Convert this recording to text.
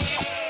you